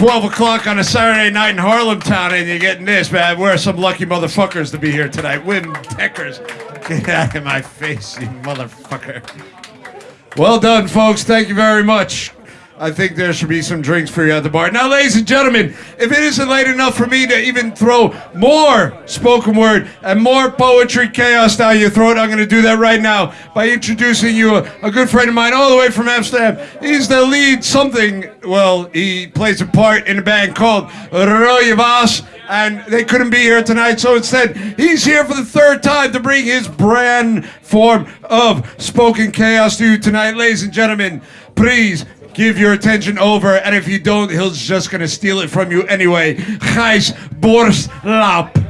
12 o'clock on a Saturday night in Harlem Town, and you're getting this, man. We're some lucky motherfuckers to be here tonight. Win Deckers. Get out of my face, you motherfucker. Well done, folks. Thank you very much. I think there should be some drinks for you at the bar. Now, ladies and gentlemen, if it isn't late enough for me to even throw more spoken word and more poetry chaos down your throat, I'm going to do that right now by introducing you a, a good friend of mine all the way from Amsterdam. He's the lead something, well, he plays a part in a band called Rode Vaas and they couldn't be here tonight. So instead, he's here for the third time to bring his brand form of spoken chaos to you tonight. Ladies and gentlemen, please give your attention over. And if you don't, he's just to steal it from you anyway. Gijs Borslap.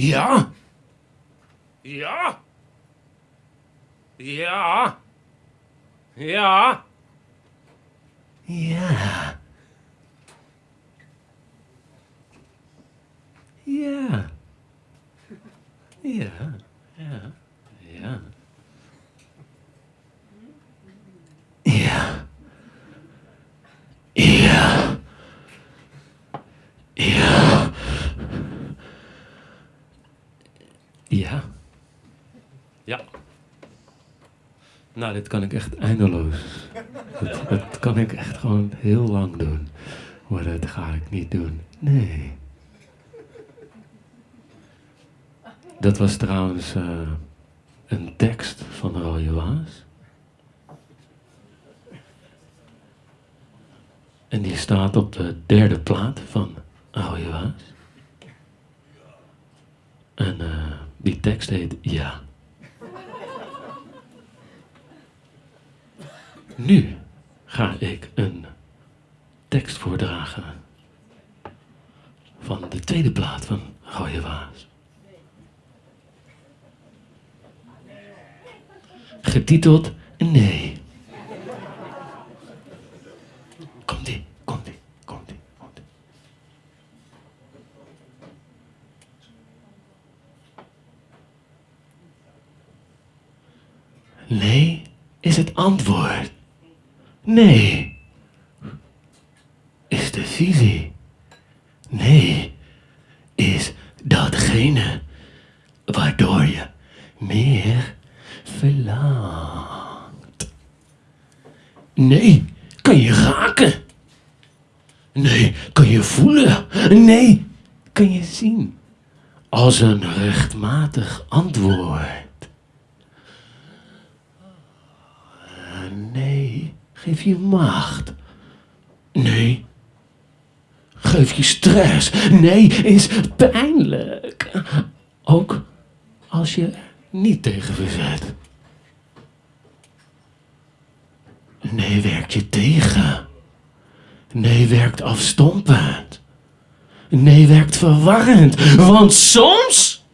Ja. Ja. Ja. Ja. Ja. Dit kan ik echt eindeloos. Dat, kan ik echt gewoon heel lang doen. Maar dat ga ik niet doen. Nee. Dat was trouwens eh, een tekst van Rode Waas. En die staat op de derde plaat van Rode Waas. En eh, die tekst heet Ja. Nu ga ik een tekst voordragen van de tweede plaat van Rode Waas. Getiteld Nee. Komt-ie, komt-ie, komt-ie, komt-ie. Nee is het antwoord. Nee is de visie. Nee is datgene waardoor je meer verlangt. Nee kan je raken. Nee kan je voelen. Nee kan je zien. Als een rechtmatig antwoord. Nee, geef je macht. Nee, geef je stress. Nee, is pijnlijk. Ook als je niet tegen verzet. Nee, werkt je tegen. Nee, werkt afstompend. Nee, werkt verwarrend. Want soms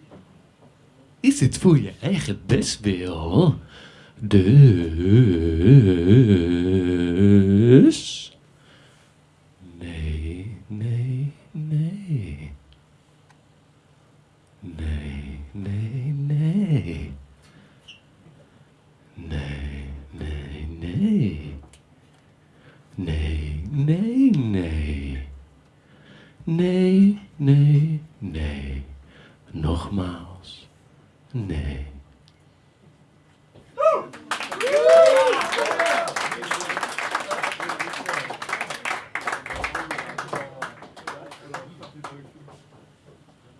is het voor je eigen bestwil. this.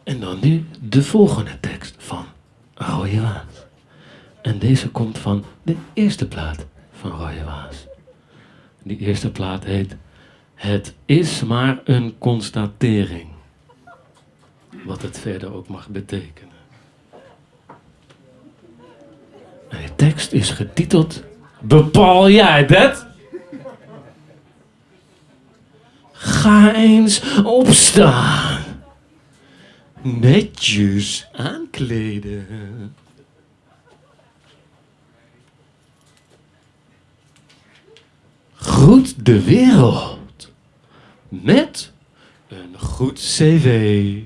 En dan nu de volgende tekst van Rode Waas. En deze komt van de eerste plaat van Rode Waas. Die eerste plaat heet Het is maar een constatering. Wat het verder ook mag betekenen. En de tekst is getiteld Bepaal jij dat? Ga eens opstaan. Netjes aankleden. Groet de wereld. Met een goed cv.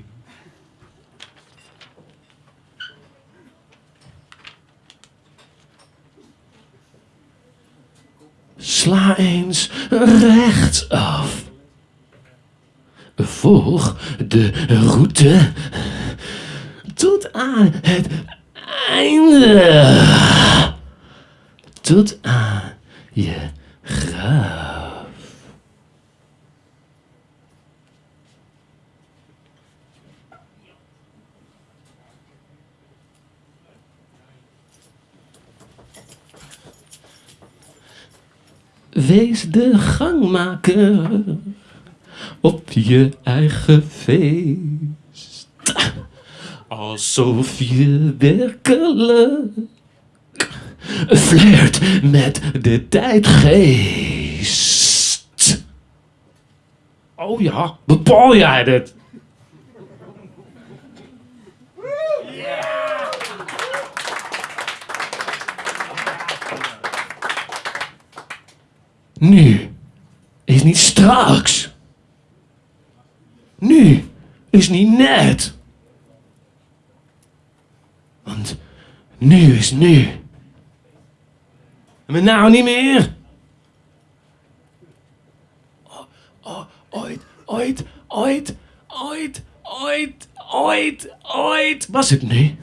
Sla eens rechtsaf. Volg de route tot aan het einde. Tot aan je graf. Wees de gangmaker op je eigen feest. Alsof je werkelijk flirt met de tijdgeest. Oh ja, bepaal jij dit? Nu is niet straks. Nu is niet net. Want nu is nu. Maar nou niet meer. Ooit, ooit, ooit, ooit, ooit, ooit, ooit. Was het nu?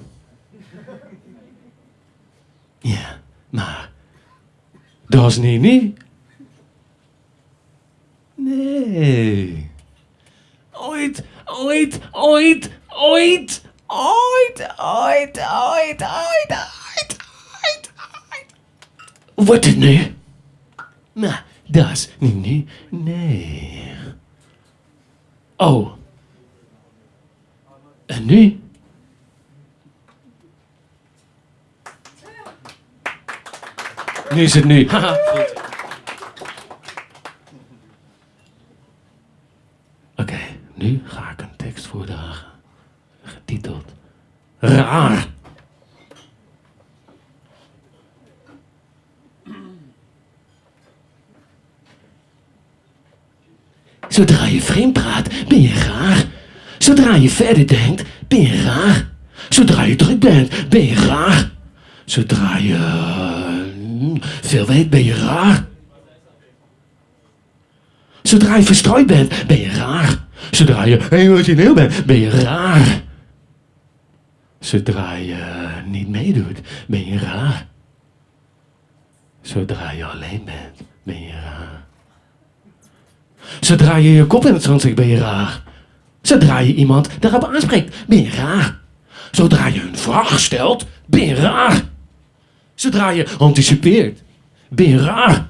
Ja, maar dat was niet nu. Nee. Ooit, ooit, ooit, ooit, ooit, ooit, ooit, ooit, ooit, ooit, ooit. Wordt het nu? Nou, dat is niet nu. Nee. Oh. En nu? Nu is het nu. Haha, goed. Oké, nu ga ik een tekst voordragen. Getiteld Zodra je vreemd praat, ben je raar. Zodra je verder denkt, ben je raar. Zodra je druk bent, ben je raar. Zodra je eh, veel weet, ben je raar. Zodra je verstrooid bent, ben je raar. Zodra je emotioneel bent, ben je raar. Zodra je niet meedoet, ben je raar. Zodra je alleen bent, ben je raar. Zodra je je kop in het zand steekt, ben je raar. Zodra je iemand daarop aanspreekt, ben je raar. Zodra je een vraag stelt, ben je raar. Zodra je anticipeert, ben je raar.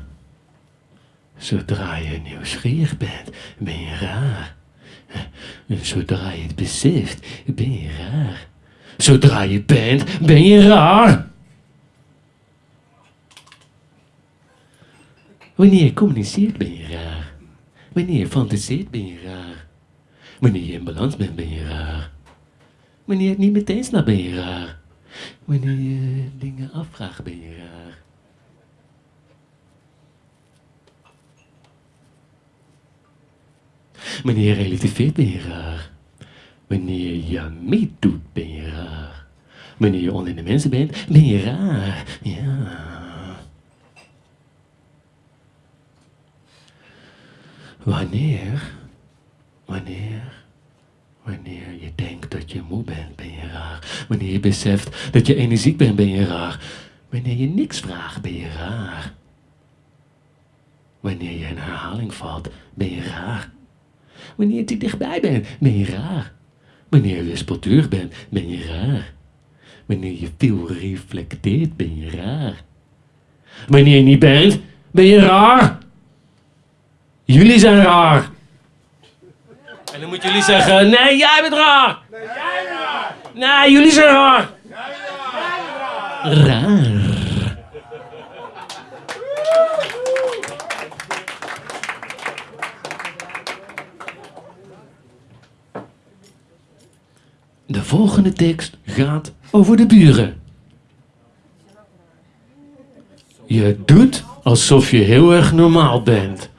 Zodra je nieuwsgierig bent, ben je raar. Zodra je het beseft, ben je raar. Zodra je bent, ben je raar. Wanneer je communiceert, ben je raar. Wanneer je fantaseert, ben je raar. Wanneer je in balans bent, ben je raar. Wanneer je het niet meteen snapt, ben je raar. Wanneer je dingen afvraagt, ben je raar. Wanneer je relativeert ben je raar. Wanneer je meedoet ben je raar. Wanneer je onder de mensen bent ben je raar. Ja. Wanneer, wanneer, wanneer je denkt dat je moe bent, ben je raar. Wanneer je beseft dat je energiek bent, ben je raar. Wanneer je niks vraagt, ben je raar. Wanneer je in herhaling valt, ben je raar. Wanneer je te dichtbij bent, ben je raar. Wanneer je wispelturig bent, ben je raar. Wanneer je veel reflecteert, ben je raar. Wanneer je niet bent, ben je raar. Jullie zijn raar. En dan moeten jullie zeggen, nee, jij bent raar. Nee, jij bent raar. Nee, jullie zijn raar. Raar. De volgende tekst gaat over de buren. Je doet alsof je heel erg normaal bent.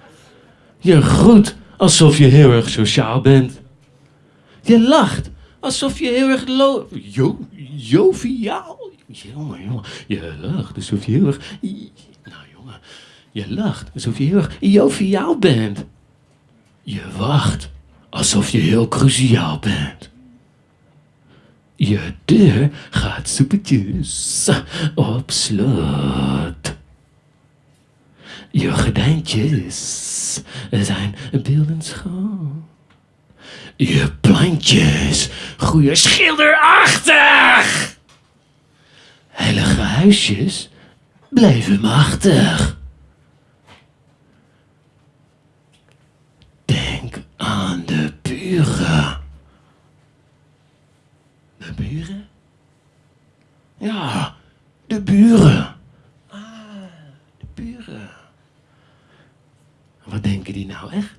Je groet alsof je heel erg sociaal bent. Je lacht alsof je heel erg lo jo joviaal. Jongen, jongen. Je lacht alsof je heel erg. Nou, jongen. Je lacht alsof je heel erg joviaal bent. Je wacht alsof je heel cruciaal bent. Je deur gaat soepetjes op slot. Je gordijntjes zijn beeldend schoon. Je plantjes groeien schilderachtig. Heilige huisjes blijven machtig. Denk aan de buren. Buren? Ja, de buren. Ah, de buren. Wat denken die nou echt?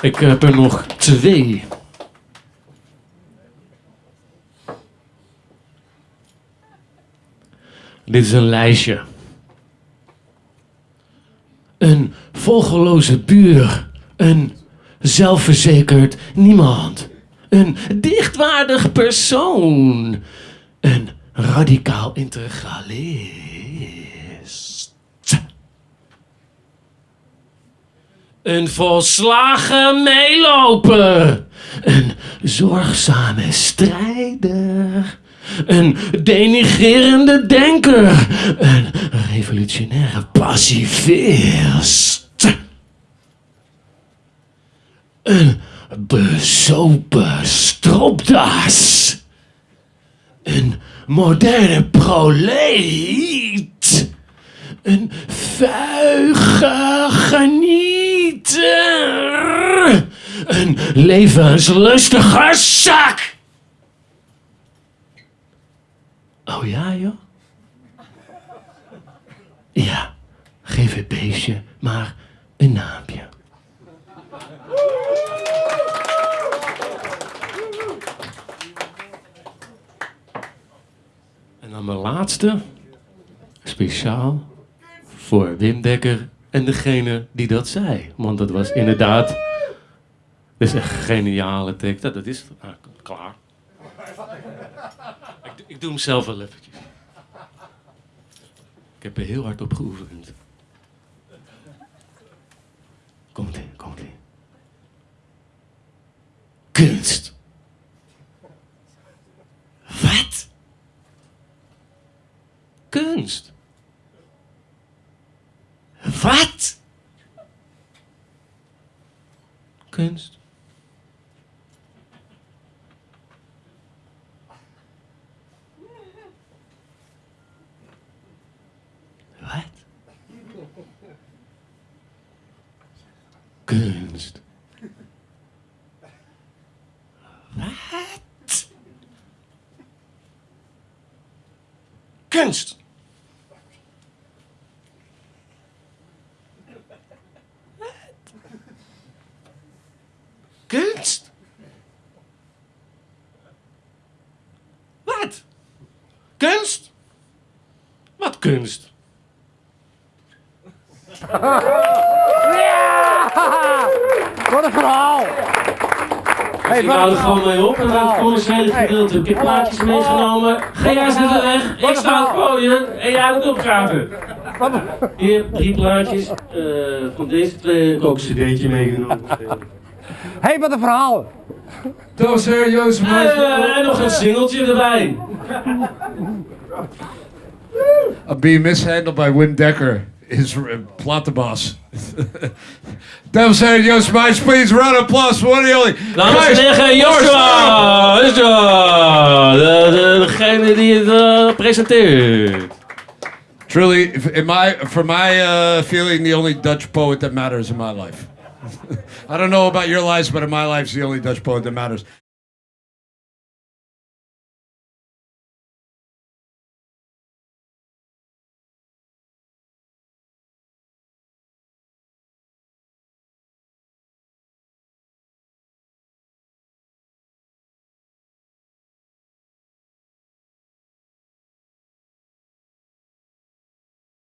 Ik heb er nog twee. Dit is een lijstje. Een volgeloze buur. Een zelfverzekerd niemand. Een dichtwaardig persoon. Een radicaal integralist. Een volslagen meeloper. Een zorgzame strijder. Een denigrerende denker. Een revolutionaire pacifist. Een bezopen stropdas. Een moderne proleet. Een vuige genieter. Een levenslustige zak. Oh ja, joh? Ja, geef het beestje maar een naampje. Dan mijn laatste, speciaal voor Wim Dekker en degene die dat zei. Want dat was inderdaad, dat is een geniale tekst. Dat, is ah, klaar. Ik, doe hem zelf wel eventjes. Ik heb er heel hard op geoefend. Komt ie, komt ie. Kunst. Wat? Kunst. Wat? Kunst. Wat? Kunst. Wat? Kunst. Wat? Kunst? Wat? Kunst? Wat kunst? Wat een verhaal! Hey, Ik hou er gewoon mee op en dan het commerciële gedeelte. Ik heb plaatjes meegenomen. Ga jij de weg. Ik sta aan het gooien en jij moet opgraven. Hier, drie plaatjes. eh, van deze twee heb ik ook een cd'tje meegenomen. Hey, wat een verhaal! Dames en heren, Jozef Eh, Meijs. en nog een singeltje erbij. I'm being mishandled by Wim Dekker, his uh, Platenbos. Dames en heren, Joost Meijs, please round of applause for one of the only. Dames en heren, Joshua! Joshua! De, de, degene die het eh, presenteert. Truly, in my, for my uh, feeling, the only Dutch poet that matters in my life. I don't know about your lives, but in my life, it's the only Dutch poet that matters.